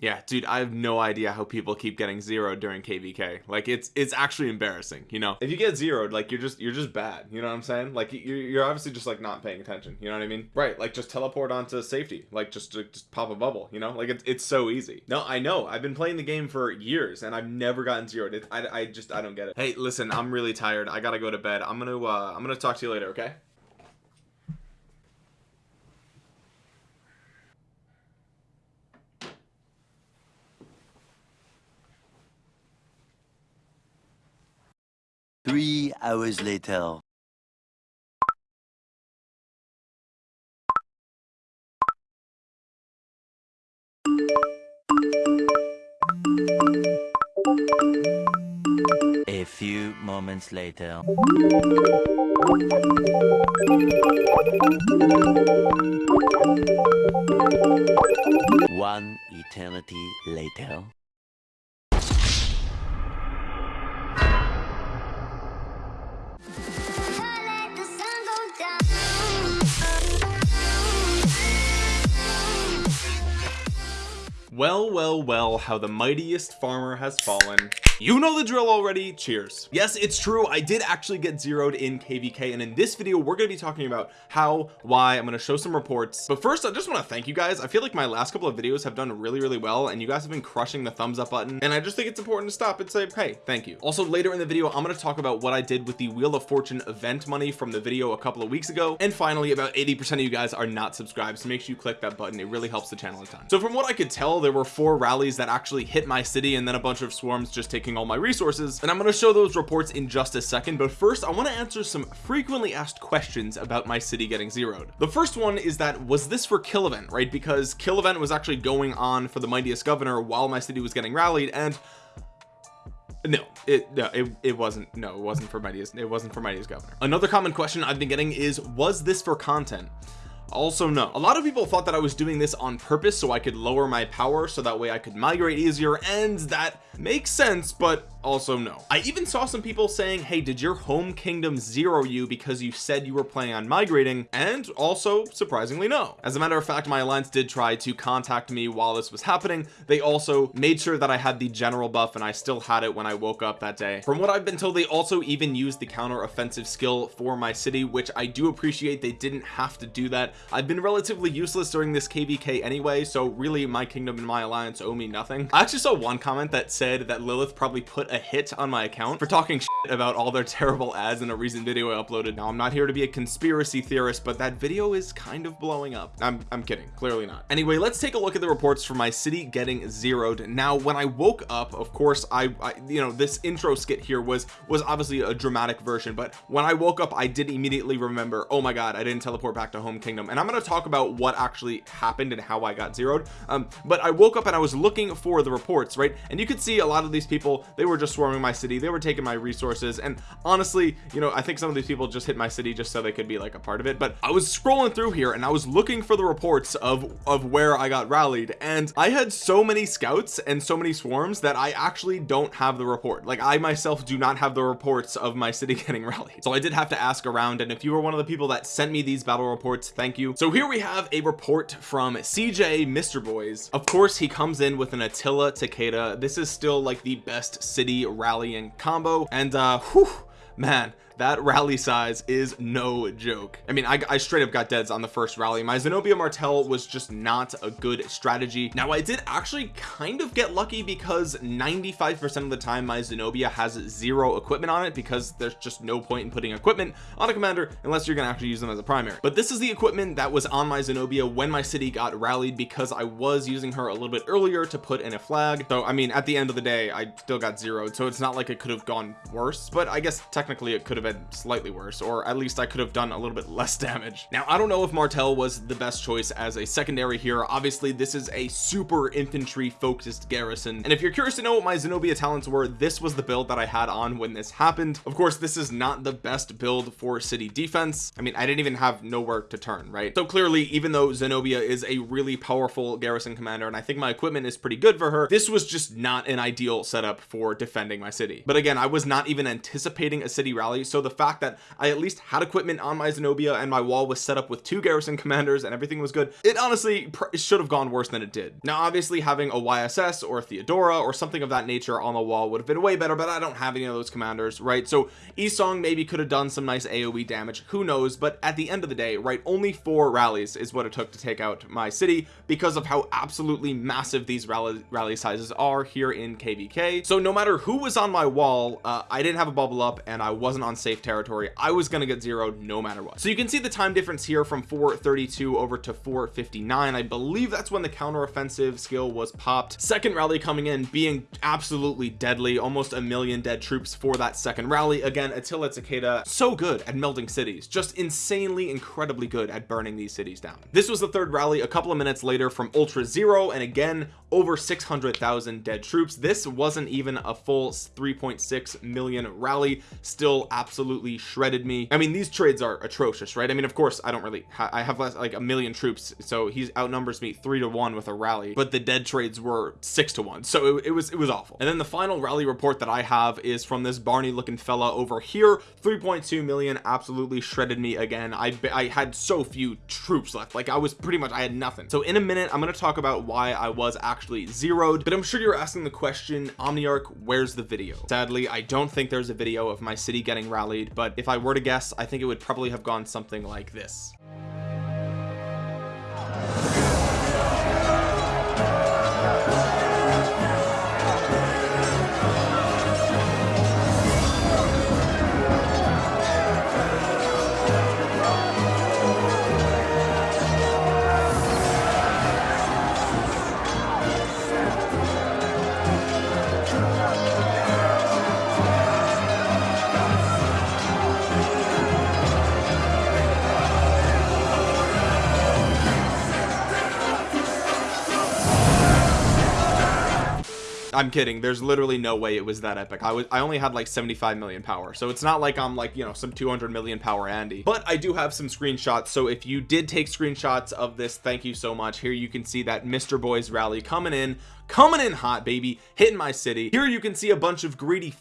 yeah dude I have no idea how people keep getting zero during kvk like it's it's actually embarrassing you know? If you get zeroed like you're just you're just bad you know what I'm saying? Like you're, you're obviously just like not paying attention you know what I mean? Right like just teleport onto safety like just just pop a bubble you know? Like it's, it's so easy. No I know I've been playing the game for years and I've never gotten zeroed. It, I, I just I don't get it. Hey listen I'm really tired. I gotta go to bed. I'm gonna uh I'm gonna talk to you later okay Three hours later. A few moments later. One eternity later. Well well well how the mightiest farmer has fallen. You know the drill already. Cheers. Yes it's true. I did actually get zeroed in kvk and in this video we're going to be talking about how why. I'm going to show some reports. But first I just want to thank you guys. I feel like my last couple of videos have done really really well and you guys have been crushing the thumbs up button and I just think it's important to stop and say hey thank you. Also later in the video I'm going to talk about what I did with the wheel of fortune event money from the video a couple of weeks ago. And finally about 80 percent of you guys are not subscribed so make sure you click that button. It really helps the channel a ton. So from what I could tell there were four rallies that actually hit my city and then a bunch of swarms just taking all my resources. And I'm going to show those reports in just a second but first I want to answer some frequently asked questions about my city getting zeroed. The first one is that was this for kill event right? Because kill event was actually going on for the mightiest governor while my city was getting rallied and no it no it, it wasn't no it wasn't for mightiest it wasn't for mightiest governor. Another common question I've been getting is was this for content also no. A lot of people thought that I was doing this on purpose so I could lower my power so that way I could migrate easier and that makes sense but also no. I even saw some people saying hey did your home kingdom zero you because you said you were planning on migrating? And also surprisingly no. As a matter of fact my alliance did try to contact me while this was happening. They also made sure that I had the general buff and I still had it when I woke up that day. From what I've been told they also even used the counter offensive skill for my city which I do appreciate. They didn't have to do that. I've been relatively useless during this kvk anyway so really my kingdom and my alliance owe me nothing. I actually saw one comment that said that Lilith probably put a hit on my account for talking about all their terrible ads in a recent video I uploaded. Now I'm not here to be a conspiracy theorist but that video is kind of blowing up. I'm, I'm kidding. Clearly not. Anyway let's take a look at the reports for my city getting zeroed. Now when I woke up of course I, I you know this intro skit here was was obviously a dramatic version but when I woke up I did immediately remember oh my god I didn't teleport back to home kingdom. And I'm going to talk about what actually happened and how I got zeroed. Um, but I woke up and I was looking for the reports right? And you could see a lot of these people they were just swarming my city. They were taking my resources. And honestly you know I think some of these people just hit my city just so they could be like a part of it. But I was scrolling through here and I was looking for the reports of of where I got rallied. And I had so many scouts and so many swarms that I actually don't have the report. Like I myself do not have the reports of my city getting rallied. So I did have to ask around. And if you were one of the people that sent me these battle reports thank you. So here we have a report from CJ Mr. Boys. Of course he comes in with an Attila Takeda. This is still like the best city rallying combo. And uh whew, man that rally size is no joke. I mean I, I, straight up got deads on the first rally. My Zenobia Martel was just not a good strategy. Now I did actually kind of get lucky because 95 percent of the time my Zenobia has zero equipment on it because there's just no point in putting equipment on a commander unless you're gonna actually use them as a primary. But this is the equipment that was on my Zenobia when my city got rallied because I was using her a little bit earlier to put in a flag. So I mean at the end of the day I still got zeroed so it's not like it could have gone worse but I guess technically it could have been slightly worse or at least I could have done a little bit less damage. Now I don't know if Martel was the best choice as a secondary here obviously this is a super infantry focused garrison. And if you're curious to know what my Zenobia talents were this was the build that I had on when this happened. Of course this is not the best build for city defense. I mean I didn't even have nowhere to turn right? So clearly even though Zenobia is a really powerful garrison commander and I think my equipment is pretty good for her this was just not an ideal setup for defending my city. But again I was not even anticipating a city rally so so the fact that I at least had equipment on my Zenobia and my wall was set up with two garrison commanders and everything was good it honestly should have gone worse than it did. Now obviously having a YSS or Theodora or something of that nature on the wall would have been way better but I don't have any of those commanders right? So Yi Seong maybe could have done some nice AoE damage who knows? But at the end of the day right only four rallies is what it took to take out my city because of how absolutely massive these rally rally sizes are here in kvk so no matter who was on my wall uh, I didn't have a bubble up and I wasn't on safe territory. I was gonna get zeroed no matter what. So you can see the time difference here from 432 over to 459 I believe that's when the counteroffensive skill was popped. Second rally coming in being absolutely deadly. Almost a million dead troops for that second rally. Again Attila Takeda so good at melting cities. Just insanely incredibly good at burning these cities down. This was the third rally a couple of minutes later from ultra zero and again over 600,000 dead troops. This wasn't even a full 3.6 million rally. Still absolutely shredded me. I mean these trades are atrocious right? I mean of course I don't really I have less like a million troops so he's outnumbers me three to one with a rally but the dead trades were six to one so it, it was it was awful. And then the final rally report that I have is from this Barney looking fella over here. 3.2 million absolutely shredded me again. I I had so few troops left. Like I was pretty much I had nothing. So in a minute I'm going to talk about why I was actually zeroed but I'm sure you're asking the question Omniarch where's the video? Sadly I don't think there's a video of my city getting rallied but if I were to guess I think it would probably have gone something like this I'm kidding. There's literally no way it was that epic. I was I only had like 75 million power. So it's not like I'm like you know some 200 million power Andy. But I do have some screenshots. So if you did take screenshots of this thank you so much. Here you can see that Mr. Boys rally coming in coming in hot baby hitting my city. Here you can see a bunch of greedy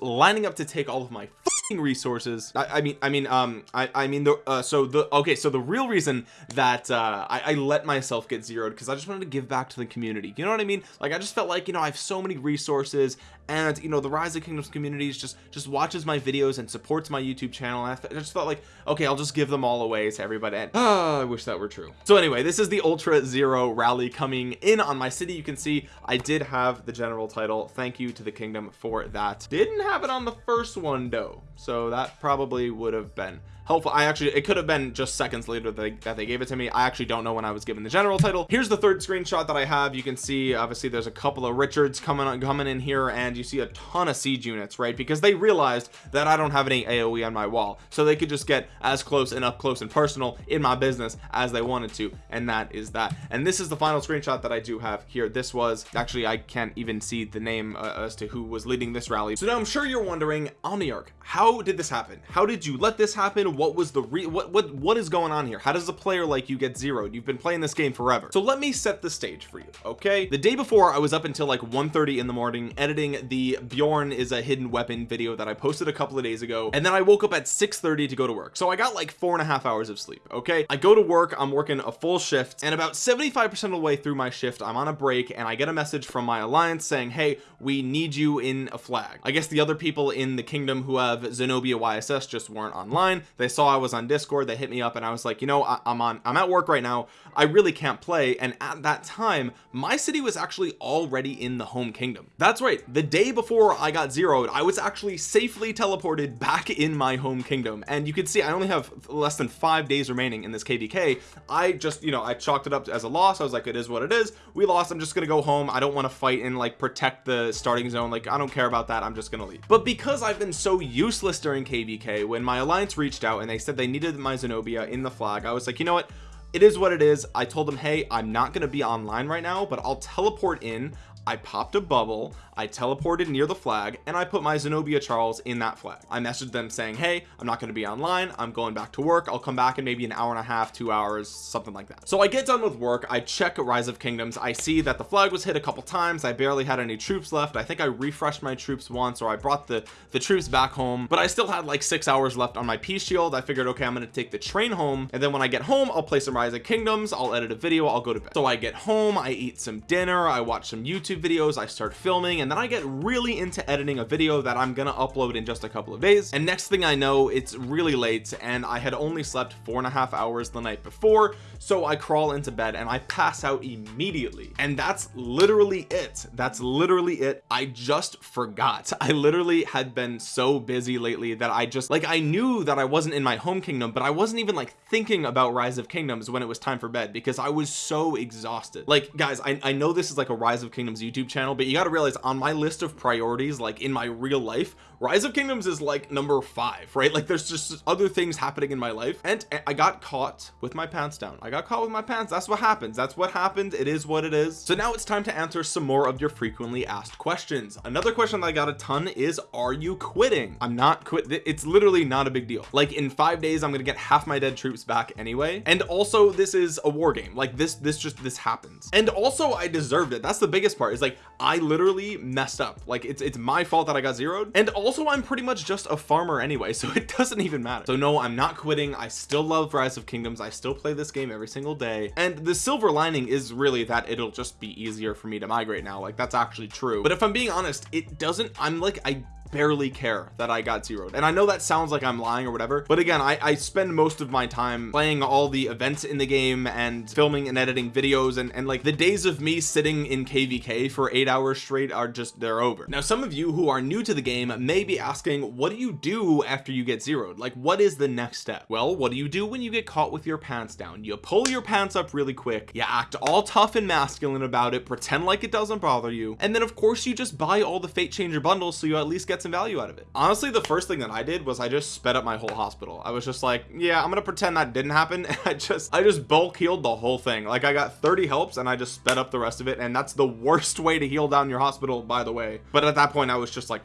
lining up to take all of my resources. I, I, mean I mean um I I mean the uh, so the okay so the real reason that uh I, I let myself get zeroed because I just wanted to give back to the community. You know what I mean? Like I just felt like you know I have so many resources and you know the rise of kingdoms communities just just watches my videos and supports my youtube channel. I, I just felt like okay I'll just give them all away to everybody. And oh I wish that were true. So anyway this is the ultra zero rally coming in on my city. You can see I did have the general title thank you to the kingdom for that. Didn't have it on the first one though. So that probably would have been helpful. I actually it could have been just seconds later that they, that they gave it to me. I actually don't know when I was given the general title. Here's the third screenshot that I have. You can see obviously there's a couple of Richards coming on coming in here and you see a ton of siege units right? Because they realized that I don't have any AoE on my wall. So they could just get as close and up close and personal in my business as they wanted to and that is that. And this is the final screenshot that I do have here. This was actually I can't even see the name uh, as to who was leading this rally. So now I'm sure you're wondering Omniarch how did this happen? How did you let this happen what was the re what what what is going on here? How does a player like you get zeroed? You've been playing this game forever. So let me set the stage for you okay? The day before I was up until like 1:30 in the morning editing the Bjorn is a hidden weapon video that I posted a couple of days ago. And then I woke up at 6:30 to go to work. So I got like four and a half hours of sleep okay? I go to work I'm working a full shift and about 75 percent of the way through my shift I'm on a break and I get a message from my alliance saying hey we need you in a flag. I guess the other people in the kingdom who have Zenobia YSS just weren't online. They saw I was on discord they hit me up and I was like you know I, I'm on I'm at work right now. I really can't play. And at that time my city was actually already in the home kingdom. That's right. The day before I got zeroed I was actually safely teleported back in my home kingdom. And you can see I only have less than five days remaining in this kvk I just you know I chalked it up as a loss. I was like it is what it is. We lost. I'm just gonna go home. I don't want to fight and like protect the starting zone. Like I don't care about that. I'm just gonna leave. But because I've been so useless during kvk when my alliance reached out and they said they needed my Zenobia in the flag. I was like you know what? It is what it is. I told them hey I'm not going to be online right now but I'll teleport in I popped a bubble I teleported near the flag and I put my Zenobia Charles in that flag. I messaged them saying hey I'm not going to be online I'm going back to work I'll come back in maybe an hour and a half two hours something like that. So I get done with work I check rise of kingdoms I see that the flag was hit a couple times I barely had any troops left I think I refreshed my troops once or I brought the the troops back home but I still had like six hours left on my peace shield I figured okay I'm going to take the train home and then when I get home I'll play some rise of kingdoms I'll edit a video I'll go to bed. So I get home I eat some dinner I watch some YouTube videos I start filming and then I get really into editing a video that I'm gonna upload in just a couple of days. And next thing I know it's really late and I had only slept four and a half hours the night before so I crawl into bed and I pass out immediately. And that's literally it. That's literally it. I just forgot. I literally had been so busy lately that I just like I knew that I wasn't in my home kingdom but I wasn't even like thinking about rise of kingdoms when it was time for bed because I was so exhausted. Like guys I, I know this is like a rise of kingdoms YouTube channel but you got to realize on my list of priorities like in my real life rise of kingdoms is like number five right? Like there's just other things happening in my life. And I got caught with my pants down. I got caught with my pants. That's what happens. That's what happened. It is what it is. So now it's time to answer some more of your frequently asked questions. Another question that I got a ton is are you quitting? I'm not quit it's literally not a big deal. Like in five days I'm gonna get half my dead troops back anyway. And also this is a war game. Like this this just this happens. And also I deserved it. That's the biggest part is like I literally messed up. Like it's it's my fault that I got zeroed. And also I'm pretty much just a farmer anyway so it doesn't even matter. So no I'm not quitting. I still love rise of kingdoms. I still play this game every single day. And the silver lining is really that it'll just be easier for me to migrate now. Like that's actually true. But if I'm being honest it doesn't I'm like I barely care that I got zeroed. And I know that sounds like I'm lying or whatever but again I, I spend most of my time playing all the events in the game and filming and editing videos and, and like the days of me sitting in kvk for eight hours straight are just they're over. Now some of you who are new to the game may be asking what do you do after you get zeroed? Like what is the next step? Well what do you do when you get caught with your pants down? You pull your pants up really quick you act all tough and masculine about it pretend like it doesn't bother you and then of course you just buy all the fate changer bundles so you at least get some value out of it. Honestly the first thing that I did was I just sped up my whole hospital. I was just like yeah I'm gonna pretend that didn't happen. And I just I just bulk healed the whole thing. Like I got 30 helps and I just sped up the rest of it. And that's the worst way to heal down your hospital by the way. But at that point I was just like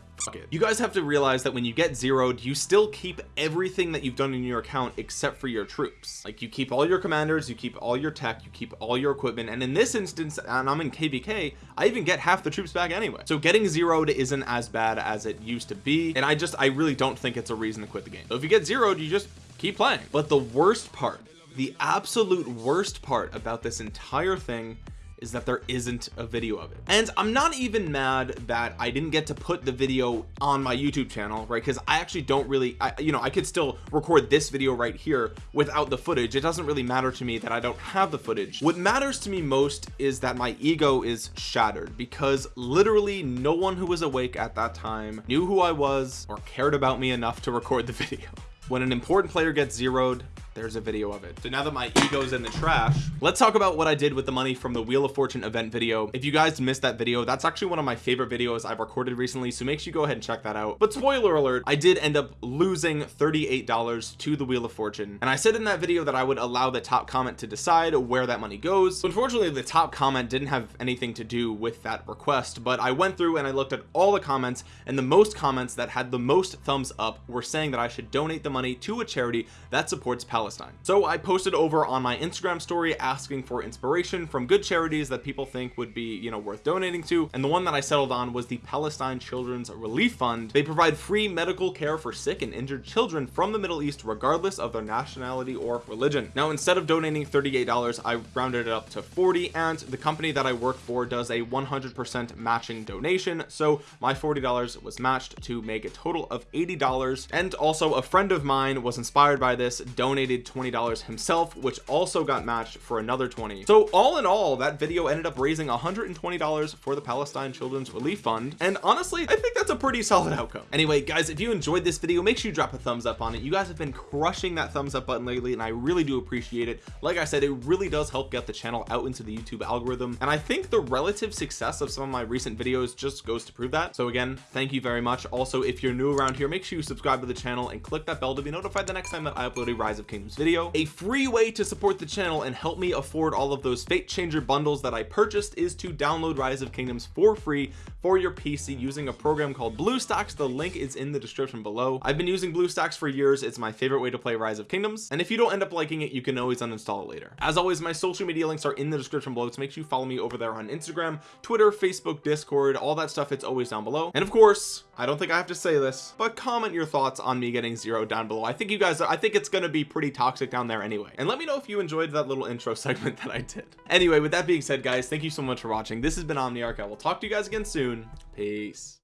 you guys have to realize that when you get zeroed you still keep everything that you've done in your account except for your troops. Like you keep all your commanders you keep all your tech you keep all your equipment and in this instance and I'm in kvk I even get half the troops back anyway. So getting zeroed isn't as bad as it used to be and I just I really don't think it's a reason to quit the game. So if you get zeroed you just keep playing. But the worst part the absolute worst part about this entire thing is that there isn't a video of it. And I'm not even mad that I didn't get to put the video on my YouTube channel right? Because I actually don't really I, you know I could still record this video right here without the footage. It doesn't really matter to me that I don't have the footage. What matters to me most is that my ego is shattered because literally no one who was awake at that time knew who I was or cared about me enough to record the video. When an important player gets zeroed there's a video of it. So now that my ego's in the trash let's talk about what I did with the money from the wheel of fortune event video. If you guys missed that video that's actually one of my favorite videos I've recorded recently so make sure you go ahead and check that out. But spoiler alert I did end up losing $38 to the wheel of fortune. And I said in that video that I would allow the top comment to decide where that money goes. So unfortunately the top comment didn't have anything to do with that request but I went through and I looked at all the comments and the most comments that had the most thumbs up were saying that I should donate the money to a charity that supports Palestine Palestine. So I posted over on my Instagram story asking for inspiration from good charities that people think would be you know worth donating to. And the one that I settled on was the Palestine Children's Relief Fund. They provide free medical care for sick and injured children from the Middle East regardless of their nationality or religion. Now instead of donating $38 I rounded it up to 40 and the company that I work for does a 100% matching donation. So my $40 was matched to make a total of $80 and also a friend of mine was inspired by this donated $20 himself which also got matched for another 20 so all in all that video ended up raising $120 for the Palestine Children's Relief Fund. And honestly I think that's a pretty solid outcome. Anyway guys if you enjoyed this video make sure you drop a thumbs up on it. You guys have been crushing that thumbs up button lately and I really do appreciate it. Like I said it really does help get the channel out into the YouTube algorithm. And I think the relative success of some of my recent videos just goes to prove that. So again thank you very much. Also if you're new around here make sure you subscribe to the channel and click that bell to be notified the next time that I upload a rise of King Kingdoms video a free way to support the channel and help me afford all of those fate changer bundles that I purchased is to download rise of kingdoms for free for your PC using a program called BlueStacks the link is in the description below. I've been using BlueStacks for years. It's my favorite way to play rise of kingdoms. And if you don't end up liking it you can always uninstall it later. As always my social media links are in the description below. So make sure you follow me over there on Instagram Twitter Facebook Discord all that stuff. It's always down below. And of course I don't think I have to say this but comment your thoughts on me getting zero down below. I think you guys I think it's gonna be pretty toxic down there anyway. And let me know if you enjoyed that little intro segment that I did. Anyway with that being said guys thank you so much for watching. This has been Omniarch. I will talk to you guys again soon. Peace.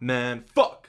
Man fuck